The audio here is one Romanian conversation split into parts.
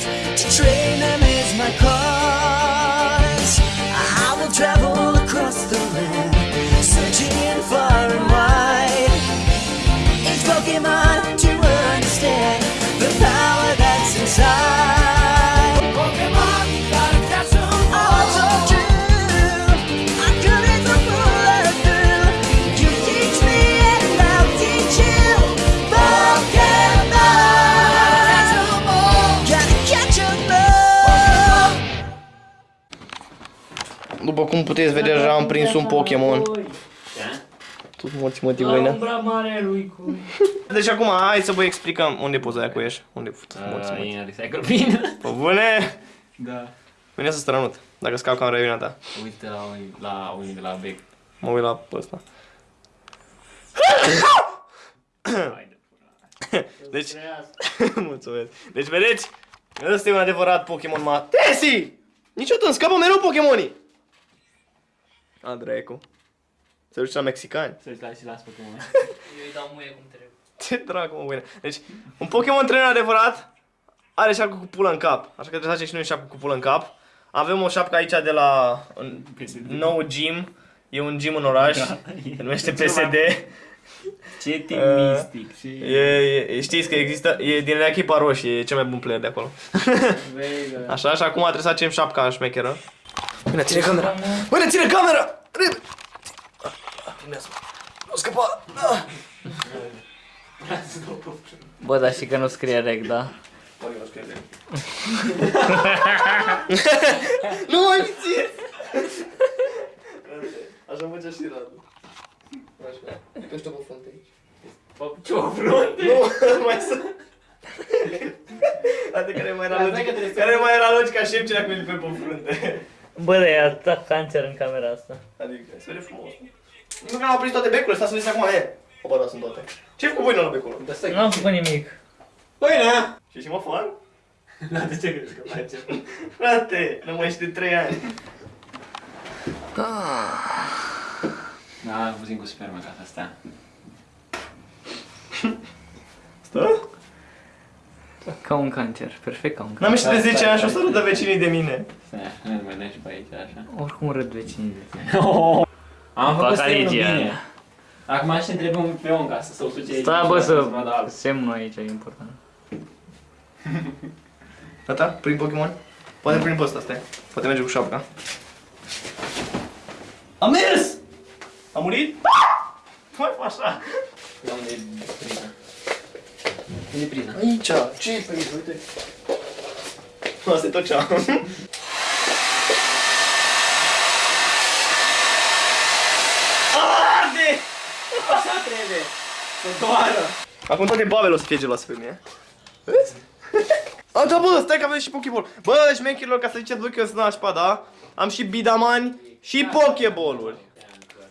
train them is my cause. I will travel După cum puteți vedea, deja am prins un Pokémon. Tu morți motivul, Umbra mare lui cu... Deci acum, hai să vă explicăm unde poți aia cu ești. Unde morți, Uh, morți. e în recycle bin. Pe bune! Da. Vine să strănut, dacă scap camera e ta. Uite la unii, la unii de la Bec. Mă uit la ăsta. Hai de pula. Deci, mulțumesc. Deci, vedeți? Ăsta e un adevărat Pokémon ma... Tesi! Niciodată îmi scapă mereu Pokémonii! A, dracu. Se duce la mexicani. Să-ți lași și las Pokémon. Eu îi dau muie cum trebuie. Ce dracu, mă, bine. Deci, un Pokémon trainer adevărat are șapcă cu pulă în cap. Așa că trebuie să facem și noi șapcă cu pulă în cap. Avem o șapcă aici de la un nou gym. E un gym în oraș. Se numește PSD. Ce te Uh, mistic, ce... E, e, știți că există, e din echipa roșie, e cel mai bun player de acolo. Vei, da. Așa, și acum trebuie să facem șapca șmecheră. Bine, ține camera! Bine, ține camera! Repede! Filmează-mă! Nu scăpa! Ah! Bă, dar și că nu scrie rec, da? Nu mai mi ție! Așa merge și Radu. Așa. Pește pe frunte aici. Ce o frunte? Nu, mai să... Adică care mai era logica, care mai era logica șef ce dacă mi pe pe frunte. Bă, dar e atâta cancer în camera asta. Adică, se vede frumos. Nu că am aprins toate becurile, stai să vezi acum, e. Opa, da, sunt toate. Ce ai făcut voi la becul? Nu am făcut nimic. Păi, Și și mă fan? Da, de ce crezi că face? Frate, nu mai ești de 3 ani. Da, puțin cu spermă ca să stea. Stă? Ca un cancer, perfect ca un cancer. N-am ieșit de 10 ani și o să râdă vecinii de mine. Stai așa, nu mai dai și pe aici, așa. Oricum râd vecinii de tine. Am făcut Fac semnul aici, bine. Acum aș întrebe un pe om ca să se usuce aici. Stai bă și să... vadă alb. Semnul aici e important. Gata? Prin Pokémon? Poate prin pe ăsta, stai. Poate merge cu șapca. A mers! A murit? Mai fă așa. Da, unde e priza? Unde e priza? Aici, ce e pe aici? Uite. Asta e tot ce am. Arde! Așa trebuie! Să doară! Acum toate babele o să fie geloase pe mine. Vezi? A, da, bă, stai că avem și Pokéball. Bă, șmecherilor, ca să ziceți voi că eu sunt nașpa, da? Am și bidamani și Pokéball-uri.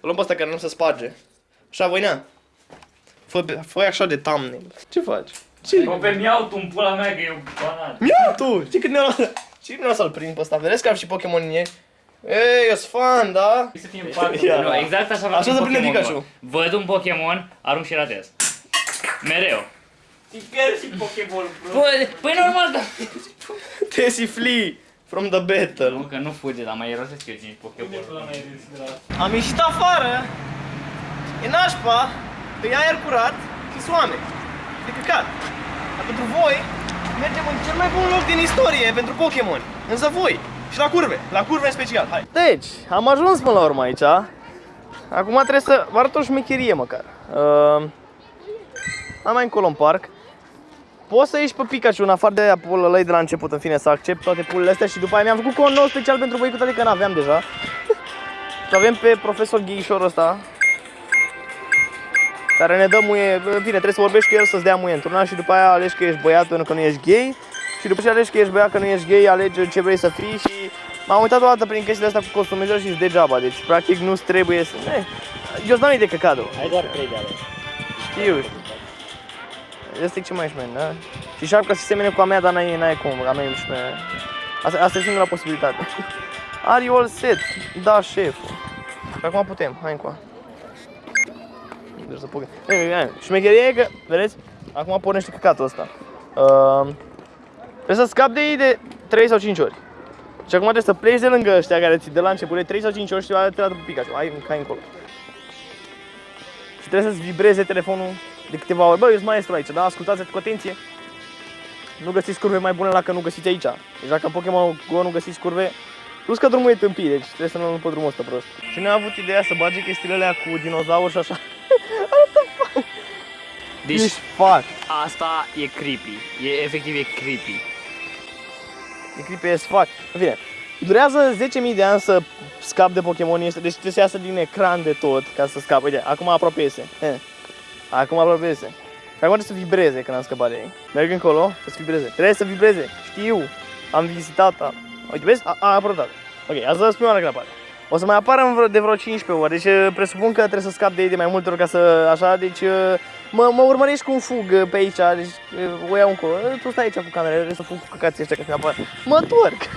O luăm pe ăsta care nu se sparge. Așa, voinea? Fă, fă așa de thumbnail. Ce faci? Ce? Bă, pe mi-au tu în pula mea că e un banat. Ia tu! Știi cât ne-a luat? Știi cât ne-a luat să-l prind pe ăsta? Vedeți că am și Pokémon în ei? Ei, eu sunt fan, da? Să fie în parcă. Ia. Nu, exact așa fac Așa un se prinde Pokémon, Pikachu. bă. Văd un Pokémon, arunc și ratez. Mereu. Piper și Pokéball, bro. Bă, păi normal, da. Tessie flee from the battle. Nu, că nu fuge, dar mai irosesc eu 5 Pokémon. Am ieșit afară, e nașpa, că e aer curat și soane. De căcat. Dar pentru voi, mergem în cel mai bun loc din istorie pentru Pokémon. Însă voi. Și la curve, la curve în special, hai. Deci, am ajuns până la urmă aici. Acum trebuie să vă arăt o șmecherie măcar. Uh, am mai încolo în parc. Poți să ieși pe Pikachu în afară de pulă de la început, în fine, să accept toate pulele astea și după aia mi-am făcut cont nou special pentru voi, cu toate că n-aveam deja. Și avem pe profesor Ghișorul ăsta care ne dă muie, în fine, trebuie să vorbești cu el să-ți dea muie într-una și după aia alegi că ești băiat pentru că nu ești gay și după ce alegi că ești băiat că nu ești gay, alegi ce vrei să fii și m-am uitat o dată prin chestiile astea cu costumizări și degeaba, deci practic nu trebuie să... Eh, eu îți dau de căcado. Ai doar 3 de ale. Știu, știu. Asta e ce mai șmen, da? Și șapca se semene cu a mea, dar n-ai, n-ai cum, a mea e șmen. Asta, asta e singura posibilitate. Are you all set? Da, șeful. Și acum putem, hai încoa. Deci să pugă. Șmecheria e că, vedeți? Acum pornește căcatul ăsta. Uh, trebuie să scap de ei de 3 sau 5 ori. Și acum trebuie să pleci de lângă ăștia care ți de la început de 3 sau 5 ori și te dată pe Pikachu. Ai un cai încolo. Și trebuie să-ți vibreze telefonul de câteva ori. Bă, eu sunt maestru aici, da? Ascultați cu atenție. Nu găsiți curve mai bune la că nu găsiți aici. Deci dacă în Pokémon Go nu găsiți curve, plus că drumul e tâmpit, deci trebuie să nu luăm pe drumul ăsta prost. Și ne-a avut ideea să bage chestiile alea cu dinozauri și așa. Deci Ești fac. asta e creepy. E efectiv e creepy. E creepy as fuck. În fine, durează 10.000 de ani să scap de Pokémon este, deci trebuie să iasă din ecran de tot ca să scap. Uite, acum aproape iese. Eh. Acum aproape iese. Și acum trebuie să vibreze când am scăpat de ei. Merg încolo, trebuie să vibreze. Trebuie să vibreze. Știu. Am vizitat. A... Uite, vezi? A, a apărut. Ok, asta e prima oară când apare. O să mai apară în vreo, de vreo 15 ori, deci eh, presupun că trebuie să scap de ei de mai multe ori ca să, așa, deci eh, mă, mă urmărești cum fug eh, pe aici, deci eh, o iau încolo. Eh, Tu stai aici cu camera, trebuie să fug cu căcații ăștia că apar. Mă întorc.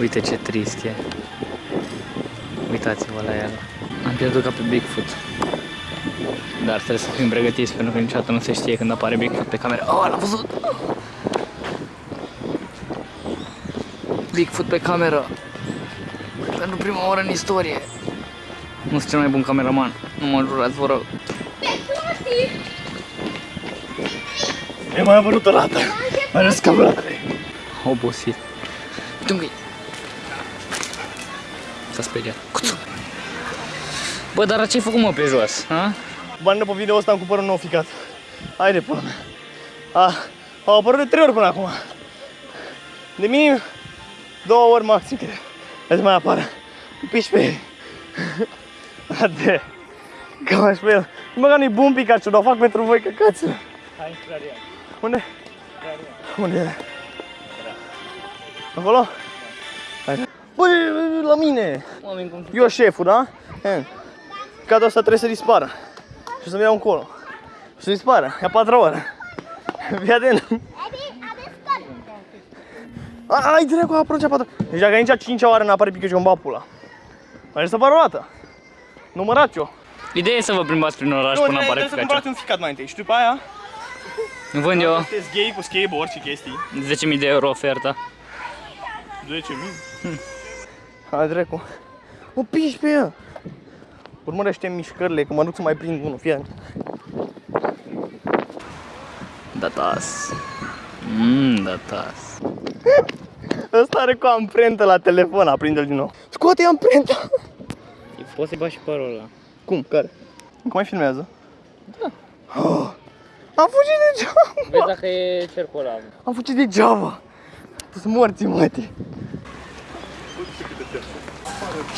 Uite ce trist e. Uitați-vă la el. Am pierdut ca pe Bigfoot. Dar trebuie să fim pregătiți pentru că niciodată nu se știe când apare Bigfoot pe cameră. Oh, l-am văzut! Bigfoot pe cameră. Pentru prima oară în istorie. Nu sunt cel mai bun cameraman. Nu mă jurați, vă rog. E mai apărut o dată. Mai ales camera. Obosit. Uite un găi. S-a speriat. Cuțu. Bă, dar ce-ai făcut mă pe jos? Ha? Bani pe video ăsta am cumpărat un nou ficat. Haide, până mea. A, au apărut de trei ori până acum. De minim două ori maxim, cred. Hai să mai apară. Piși pe ei. Ade. Că mai pe el. Nu băga nu-i bun Pikachu, dar o fac pentru voi căcați. Hai, Claria. Unde? Unde e? Acolo? Hai. Bă, la mine! Oameni cum Eu șeful, da? E. Cadul ăsta trebuie să dispară. Și să-mi iau încolo. Și să dispară. E a patra oară. Fii atent. A, Ai dracu, a apărut cea patra. Deci dacă nici a cincea oară n-apare Pikachu în bapula. Mai să apară o dată. Numărat eu. Ideea e să vă plimbați prin oraș Nu, până trebuie, apare trebuie să Pikachu. cumpărați un ficat mai întâi și după aia Vând eu sunteți gay cu skateboard și chestii. 10.000 de euro oferta. 10.000? Hai dracu. Mă piși pe ea. Urmărește mișcările, că mă duc să mai prind unul, fie Datas. Mmm, datas. Ăsta are cu amprentă la telefon, aprinde-l din nou. Scoate amprenta! Poți să-i bagi și părul ăla. Cum? Care? Cum mai filmează? Da. Oh, am fugit degeaba! Vezi dacă e cercul ăla. Am fugit degeaba! Tu sunt morți, măti!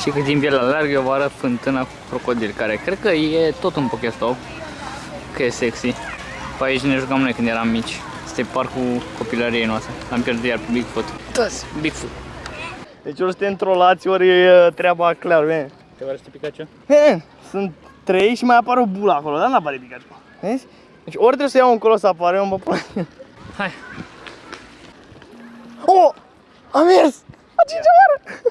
Și cât timp el alergă, eu vă arăt fântâna cu crocodil, care cred că e tot un Pokestop. Că e sexy. Pe aici ne jucam noi când eram mici. Este parcul copilăriei noastre. Am pierdut iar pe Bigfoot. Toți, Bigfoot. Deci ori suntem trolați, ori e treaba clar, bine. Te vă arăți Pikachu? He, sunt trei și mai apare o bulă acolo, dar n-apare Pikachu. Vezi? Deci ori trebuie să iau încolo să apare, eu mă pun. Hai. Oh! A mers! A cincea oară!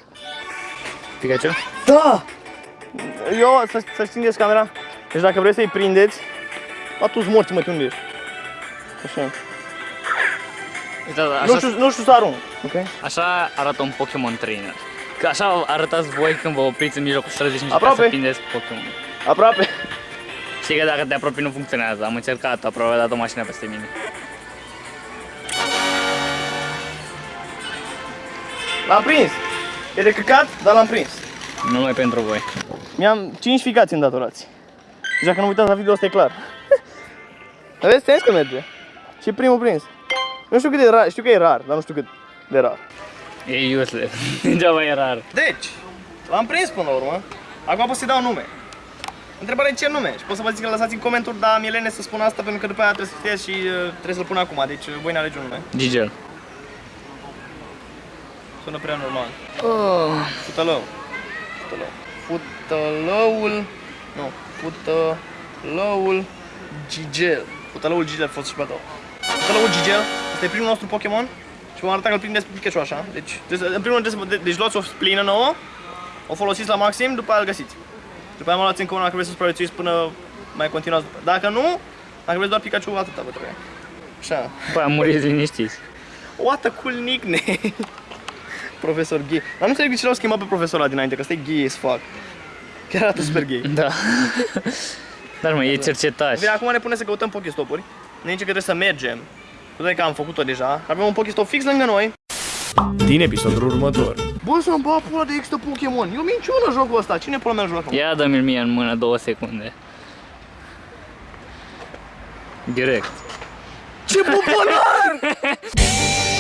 Pikachu? Da! Eu, să, să stingeți camera. Deci dacă vreți să-i prindeți, a tu morți, mă, unde ești? Așa. Uite, da, Nu așa, știu, nu știu să arunc. Ok? așa arată un Pokémon Trainer. Că așa arătați voi când vă opriți în mijlocul străzii și Aproape. încercați să prindeți Pokémon. Aproape. Știi că dacă te apropii nu funcționează. Am încercat, aproape a dat o mașină peste mine. L-am prins. E de căcat, dar l-am prins. Numai pentru voi. Mi-am 5 ficați îndatorați. Deci dacă nu uitați la video, ăsta e clar. Dar vezi, ți că merge. Și primul prins. Nu știu cât de rar, știu că e rar, dar nu știu cât de rar. E useless. Degeaba e rar. Deci, l-am prins până la urmă. Acum pot să-i dau nume. Întrebarea e ce nume? Și pot să vă zic că lăsați în comentarii, dar mi-e lene să spun asta pentru că după aia trebuie să știți și uh, trebuie să-l pun acum. Deci uh, voi ne alege un nume. Gigel. Sună prea normal. Oh. Futălău. Futălău. Futălăul... Nu. Futălăul Gigel. Futălăul Gigel a fost și pe tău. Futălăul Gigel. Asta e primul nostru Pokémon. Și vom arăta că îl prindeți pe Pikachu așa. Deci, trebuie să- în primul rând, trebuie să, de- deci luați o splină nouă, o folosiți la maxim, după aia îl găsiți. După aia mă luați încă una dacă vreți să supraviețuiți până mai continuați după. Dacă nu, dacă vreți doar Pikachu, atâta vă trebuie. Așa. După aia muriți liniștiți. What a cool nickname! Profesor gay. Dar nu înțeleg de ce l-au schimbat pe profesorul ăla dinainte, că ăsta e gay as fuck. Chiar arată super gay. Da. Dar mă, e cercetaș. Bine, acum ne pune să căutăm Pokestopuri. Ne zice că trebuie să mergem. Cu toate că am făcut-o deja. Avem un Pokestop fix lângă noi. Din episodul următor. Bă, să-mi bag pula de există Pokémon. E o minciună jocul ăsta. Cine pula mea joacă? Ia dă-mi mie în mână două secunde. Direct. Ce popular!